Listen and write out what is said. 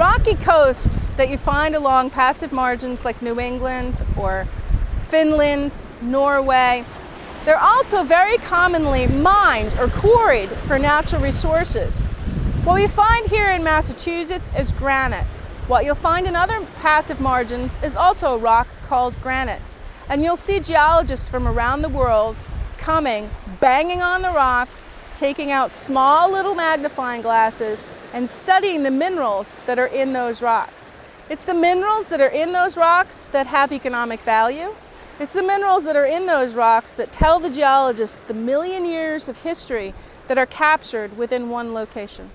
Rocky coasts that you find along passive margins like New England or Finland, Norway, they're also very commonly mined or quarried for natural resources. What we find here in Massachusetts is granite. What you'll find in other passive margins is also a rock called granite. And you'll see geologists from around the world coming, banging on the rock, taking out small little magnifying glasses and studying the minerals that are in those rocks. It's the minerals that are in those rocks that have economic value. It's the minerals that are in those rocks that tell the geologist the million years of history that are captured within one location.